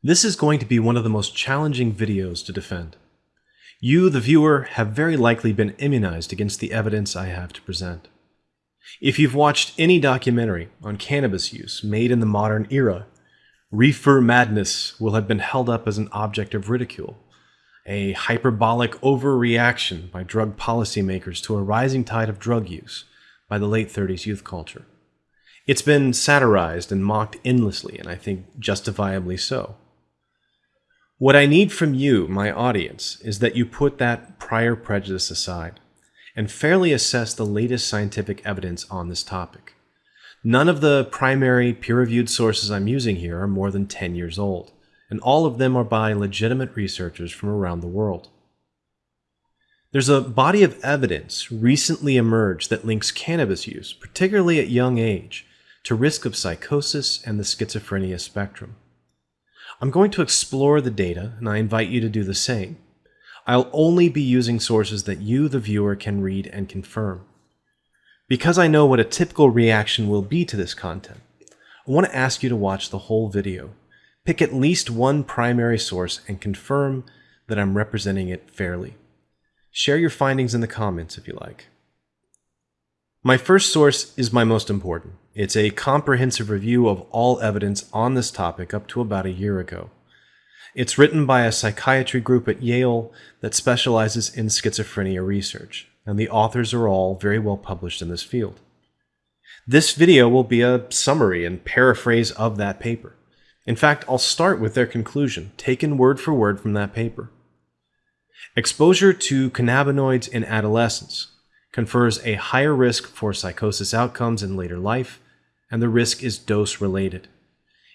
This is going to be one of the most challenging videos to defend. You, the viewer, have very likely been immunized against the evidence I have to present. If you've watched any documentary on cannabis use made in the modern era, reefer madness will have been held up as an object of ridicule, a hyperbolic overreaction by drug policymakers to a rising tide of drug use by the late 30s youth culture. It's been satirized and mocked endlessly, and I think justifiably so. What I need from you, my audience, is that you put that prior prejudice aside and fairly assess the latest scientific evidence on this topic. None of the primary peer-reviewed sources I'm using here are more than 10 years old, and all of them are by legitimate researchers from around the world. There's a body of evidence recently emerged that links cannabis use, particularly at young age, to risk of psychosis and the schizophrenia spectrum. I'm going to explore the data, and I invite you to do the same. I'll only be using sources that you, the viewer, can read and confirm. Because I know what a typical reaction will be to this content, I want to ask you to watch the whole video. Pick at least one primary source and confirm that I'm representing it fairly. Share your findings in the comments if you like. My first source is my most important. It's a comprehensive review of all evidence on this topic up to about a year ago. It's written by a psychiatry group at Yale that specializes in schizophrenia research, and the authors are all very well published in this field. This video will be a summary and paraphrase of that paper. In fact, I'll start with their conclusion, taken word for word from that paper. Exposure to cannabinoids in adolescence confers a higher risk for psychosis outcomes in later life, and the risk is dose related.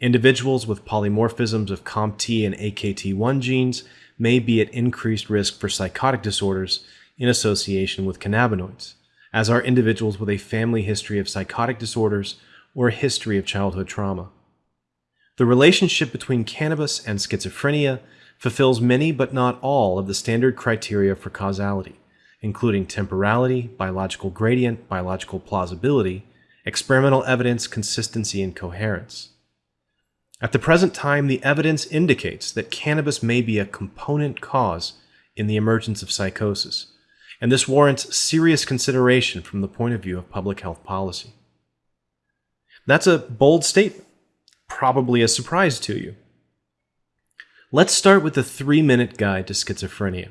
Individuals with polymorphisms of COMT and AKT1 genes may be at increased risk for psychotic disorders in association with cannabinoids, as are individuals with a family history of psychotic disorders or a history of childhood trauma. The relationship between cannabis and schizophrenia fulfills many but not all of the standard criteria for causality including temporality, biological gradient, biological plausibility, experimental evidence, consistency, and coherence. At the present time, the evidence indicates that cannabis may be a component cause in the emergence of psychosis, and this warrants serious consideration from the point of view of public health policy. That's a bold statement, probably a surprise to you. Let's start with the three minute guide to schizophrenia.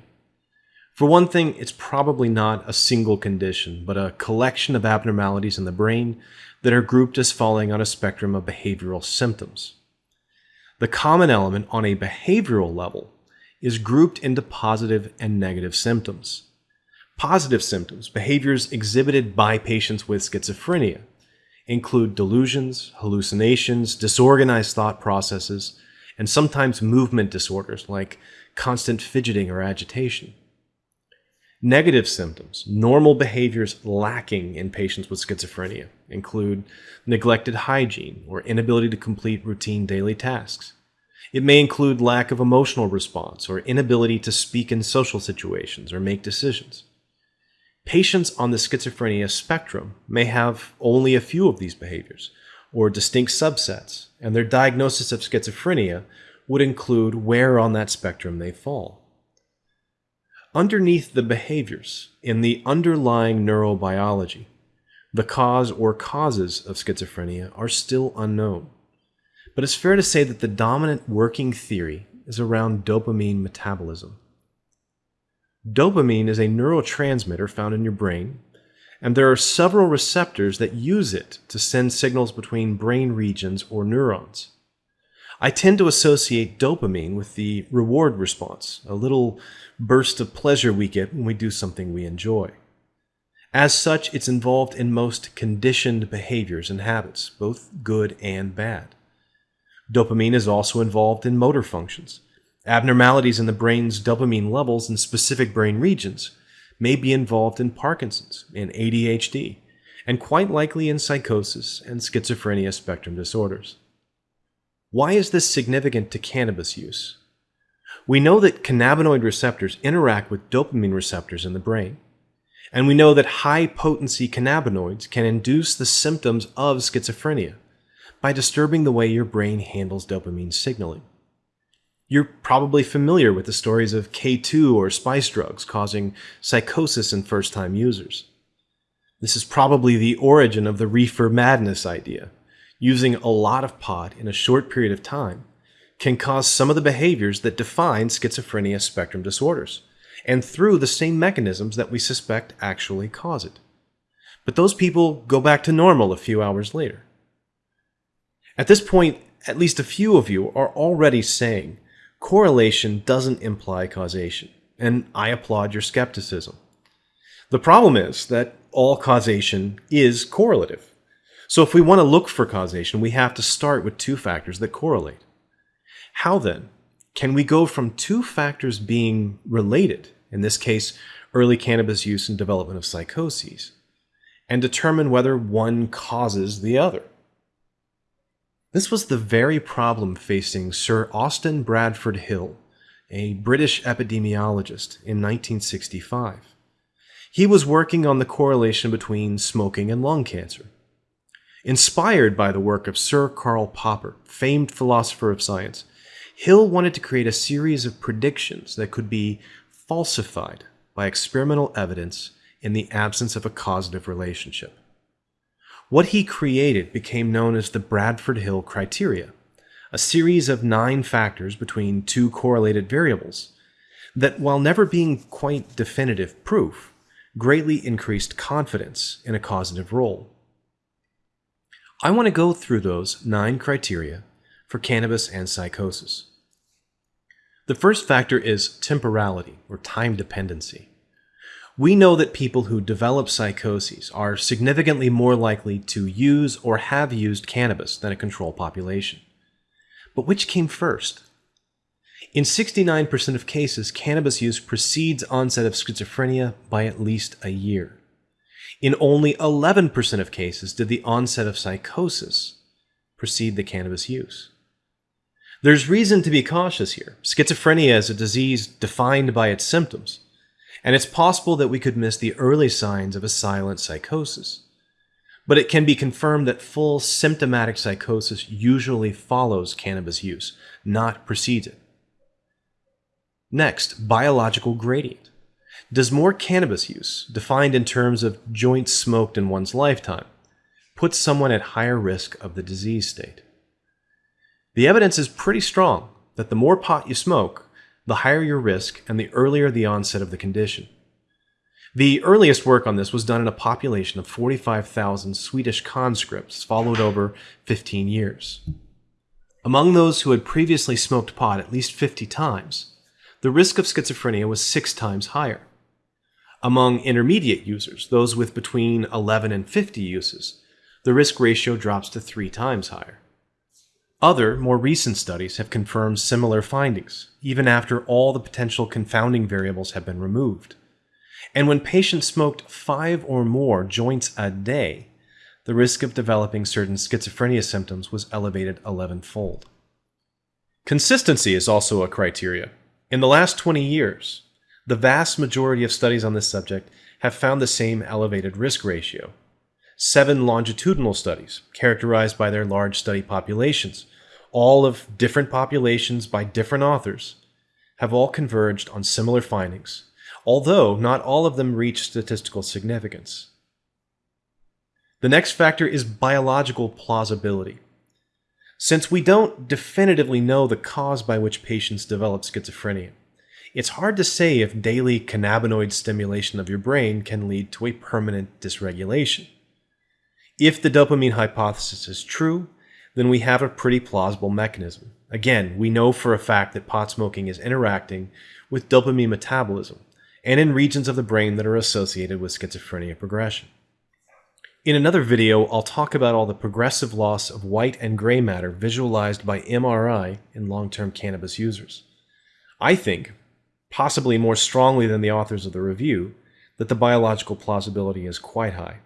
For one thing, it's probably not a single condition, but a collection of abnormalities in the brain that are grouped as falling on a spectrum of behavioral symptoms. The common element on a behavioral level is grouped into positive and negative symptoms. Positive symptoms, behaviors exhibited by patients with schizophrenia, include delusions, hallucinations, disorganized thought processes, and sometimes movement disorders like constant fidgeting or agitation. Negative symptoms, normal behaviors lacking in patients with schizophrenia, include neglected hygiene or inability to complete routine daily tasks. It may include lack of emotional response or inability to speak in social situations or make decisions. Patients on the schizophrenia spectrum may have only a few of these behaviors or distinct subsets, and their diagnosis of schizophrenia would include where on that spectrum they fall. Underneath the behaviors in the underlying neurobiology, the cause or causes of schizophrenia are still unknown. But it's fair to say that the dominant working theory is around dopamine metabolism. Dopamine is a neurotransmitter found in your brain, and there are several receptors that use it to send signals between brain regions or neurons. I tend to associate dopamine with the reward response, a little burst of pleasure we get when we do something we enjoy. As such, it's involved in most conditioned behaviors and habits, both good and bad. Dopamine is also involved in motor functions. Abnormalities in the brain's dopamine levels in specific brain regions may be involved in Parkinson's, in ADHD, and quite likely in psychosis and schizophrenia spectrum disorders. Why is this significant to cannabis use? We know that cannabinoid receptors interact with dopamine receptors in the brain. And we know that high potency cannabinoids can induce the symptoms of schizophrenia by disturbing the way your brain handles dopamine signaling. You're probably familiar with the stories of K2 or spice drugs causing psychosis in first time users. This is probably the origin of the reefer madness idea. Using a lot of pot in a short period of time can cause some of the behaviors that define schizophrenia spectrum disorders, and through the same mechanisms that we suspect actually cause it. But those people go back to normal a few hours later. At this point, at least a few of you are already saying correlation doesn't imply causation, and I applaud your skepticism. The problem is that all causation is correlative. So if we want to look for causation, we have to start with two factors that correlate. How then can we go from two factors being related, in this case, early cannabis use and development of psychoses, and determine whether one causes the other? This was the very problem facing Sir Austin Bradford Hill, a British epidemiologist, in 1965. He was working on the correlation between smoking and lung cancer. Inspired by the work of Sir Karl Popper, famed philosopher of science, Hill wanted to create a series of predictions that could be falsified by experimental evidence in the absence of a causative relationship. What he created became known as the Bradford Hill criteria, a series of nine factors between two correlated variables that, while never being quite definitive proof, greatly increased confidence in a causative role. I want to go through those nine criteria for cannabis and psychosis. The first factor is temporality or time dependency. We know that people who develop psychoses are significantly more likely to use or have used cannabis than a control population. But which came first? In 69% of cases, cannabis use precedes onset of schizophrenia by at least a year. In only 11% of cases did the onset of psychosis precede the cannabis use. There's reason to be cautious here. Schizophrenia is a disease defined by its symptoms, and it's possible that we could miss the early signs of a silent psychosis. But it can be confirmed that full symptomatic psychosis usually follows cannabis use, not precedes it. Next, biological gradient. Does more cannabis use, defined in terms of joints smoked in one's lifetime, put someone at higher risk of the disease state? The evidence is pretty strong that the more pot you smoke, the higher your risk and the earlier the onset of the condition. The earliest work on this was done in a population of 45,000 Swedish conscripts, followed over 15 years. Among those who had previously smoked pot at least 50 times, the risk of schizophrenia was six times higher. Among intermediate users, those with between 11 and 50 uses, the risk ratio drops to three times higher. Other, more recent studies have confirmed similar findings, even after all the potential confounding variables have been removed. And when patients smoked five or more joints a day, the risk of developing certain schizophrenia symptoms was elevated 11 fold. Consistency is also a criteria. In the last 20 years, the vast majority of studies on this subject have found the same elevated risk ratio. Seven longitudinal studies, characterized by their large study populations, all of different populations by different authors, have all converged on similar findings, although not all of them reach statistical significance. The next factor is biological plausibility. Since we don't definitively know the cause by which patients develop schizophrenia, it's hard to say if daily cannabinoid stimulation of your brain can lead to a permanent dysregulation. If the dopamine hypothesis is true, then we have a pretty plausible mechanism. Again, we know for a fact that pot smoking is interacting with dopamine metabolism and in regions of the brain that are associated with schizophrenia progression. In another video, I'll talk about all the progressive loss of white and gray matter visualized by MRI in long-term cannabis users. I think, possibly more strongly than the authors of the review, that the biological plausibility is quite high.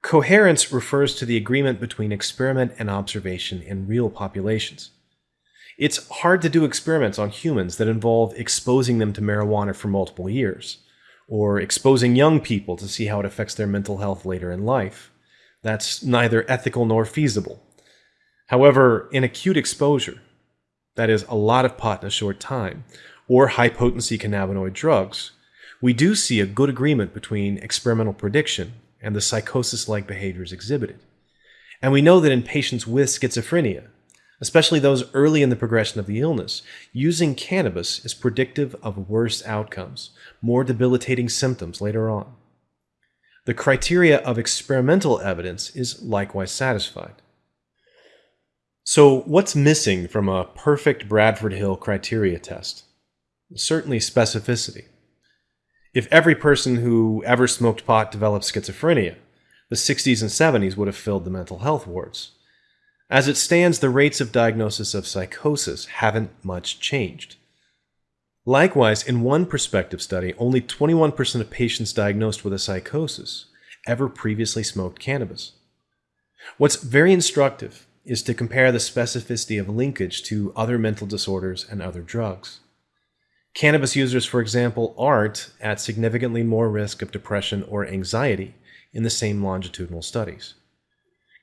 Coherence refers to the agreement between experiment and observation in real populations. It's hard to do experiments on humans that involve exposing them to marijuana for multiple years or exposing young people to see how it affects their mental health later in life. That's neither ethical nor feasible. However, in acute exposure, that is, a lot of pot in a short time, or high potency cannabinoid drugs, we do see a good agreement between experimental prediction and the psychosis like behaviors exhibited. And we know that in patients with schizophrenia, especially those early in the progression of the illness, using cannabis is predictive of worse outcomes, more debilitating symptoms later on. The criteria of experimental evidence is likewise satisfied. So, what's missing from a perfect Bradford Hill criteria test? Certainly specificity. If every person who ever smoked pot developed schizophrenia, the 60s and 70s would have filled the mental health wards. As it stands, the rates of diagnosis of psychosis haven't much changed. Likewise, in one prospective study, only 21% of patients diagnosed with a psychosis ever previously smoked cannabis. What's very instructive is to compare the specificity of linkage to other mental disorders and other drugs. Cannabis users, for example, aren't at significantly more risk of depression or anxiety in the same longitudinal studies.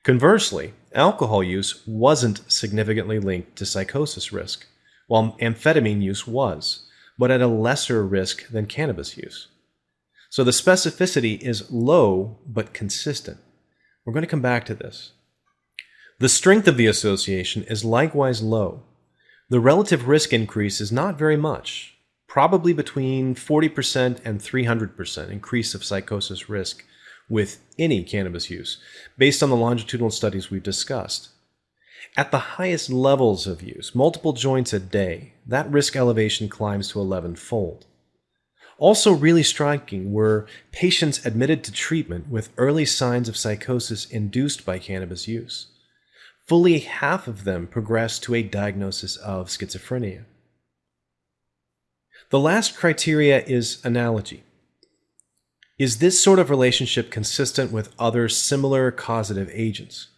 Conversely, alcohol use wasn't significantly linked to psychosis risk, while amphetamine use was, but at a lesser risk than cannabis use. So the specificity is low but consistent. We're going to come back to this. The strength of the association is likewise low. The relative risk increase is not very much, probably between 40% and 300% increase of psychosis risk with any cannabis use, based on the longitudinal studies we've discussed. At the highest levels of use, multiple joints a day, that risk elevation climbs to 11 fold. Also, really striking were patients admitted to treatment with early signs of psychosis induced by cannabis use. Fully half of them progressed to a diagnosis of schizophrenia. The last criteria is analogy. Is this sort of relationship consistent with other similar causative agents?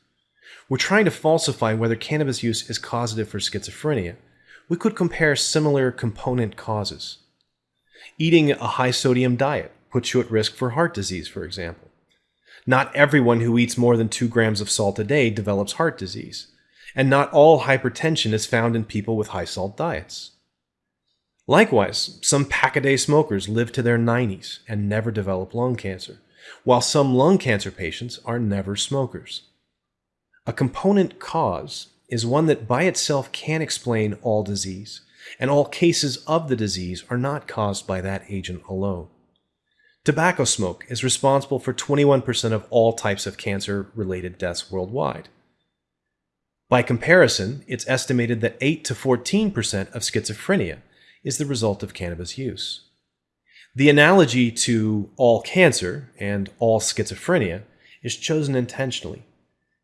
We're trying to falsify whether cannabis use is causative for schizophrenia. We could compare similar component causes. Eating a high sodium diet puts you at risk for heart disease, for example. Not everyone who eats more than 2 grams of salt a day develops heart disease, and not all hypertension is found in people with high salt diets. Likewise, some pack-a-day smokers live to their 90s and never develop lung cancer, while some lung cancer patients are never smokers. A component cause is one that by itself can't explain all disease, and all cases of the disease are not caused by that agent alone. Tobacco smoke is responsible for 21% of all types of cancer-related deaths worldwide. By comparison, it's estimated that 8 to 14% of schizophrenia is the result of cannabis use. The analogy to all cancer and all schizophrenia is chosen intentionally.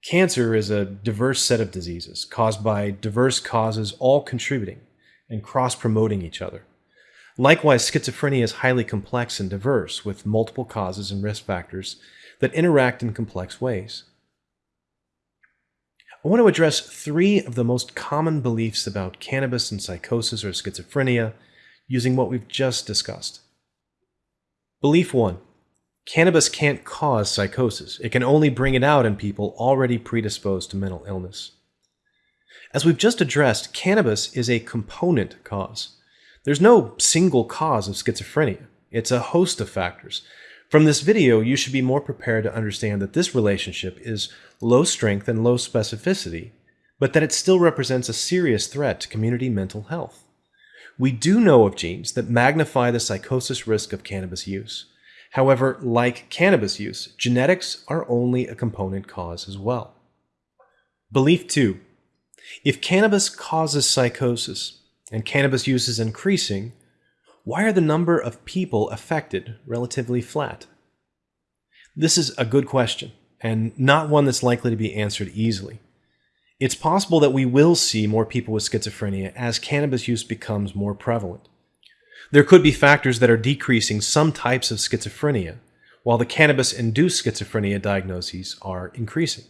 Cancer is a diverse set of diseases caused by diverse causes all contributing and cross-promoting each other. Likewise, schizophrenia is highly complex and diverse with multiple causes and risk factors that interact in complex ways. I want to address three of the most common beliefs about cannabis and psychosis or schizophrenia using what we've just discussed. Belief 1. Cannabis can't cause psychosis. It can only bring it out in people already predisposed to mental illness. As we've just addressed, cannabis is a component cause. There's no single cause of schizophrenia. It's a host of factors, from this video, you should be more prepared to understand that this relationship is low strength and low specificity, but that it still represents a serious threat to community mental health. We do know of genes that magnify the psychosis risk of cannabis use. However, like cannabis use, genetics are only a component cause as well. Belief 2. If cannabis causes psychosis and cannabis use is increasing, why are the number of people affected relatively flat? This is a good question, and not one that's likely to be answered easily. It's possible that we will see more people with schizophrenia as cannabis use becomes more prevalent. There could be factors that are decreasing some types of schizophrenia, while the cannabis-induced schizophrenia diagnoses are increasing.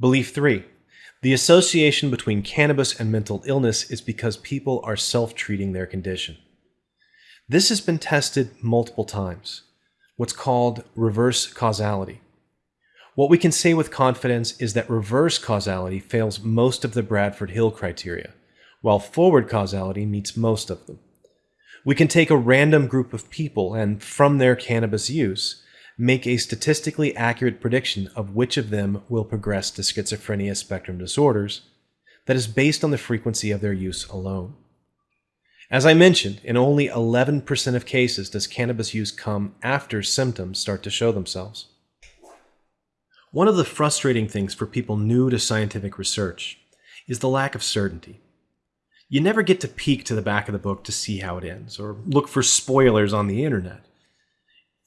Belief 3. The association between cannabis and mental illness is because people are self-treating their condition. This has been tested multiple times, what's called reverse causality. What we can say with confidence is that reverse causality fails most of the Bradford Hill criteria, while forward causality meets most of them. We can take a random group of people and, from their cannabis use, make a statistically accurate prediction of which of them will progress to schizophrenia spectrum disorders that is based on the frequency of their use alone. As I mentioned, in only 11% of cases does cannabis use come after symptoms start to show themselves. One of the frustrating things for people new to scientific research is the lack of certainty. You never get to peek to the back of the book to see how it ends, or look for spoilers on the internet.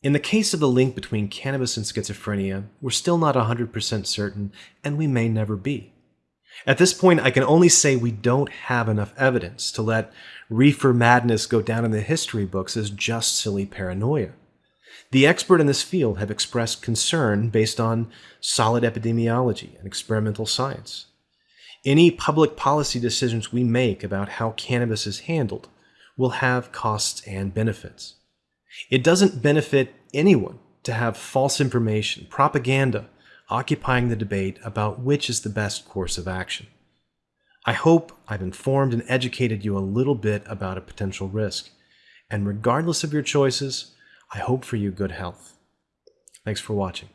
In the case of the link between cannabis and schizophrenia, we're still not 100% certain, and we may never be. At this point, I can only say we don't have enough evidence to let reefer madness go down in the history books as just silly paranoia. The expert in this field have expressed concern based on solid epidemiology and experimental science. Any public policy decisions we make about how cannabis is handled will have costs and benefits. It doesn't benefit anyone to have false information, propaganda, occupying the debate about which is the best course of action. I hope I've informed and educated you a little bit about a potential risk, and regardless of your choices, I hope for you good health. Thanks for watching.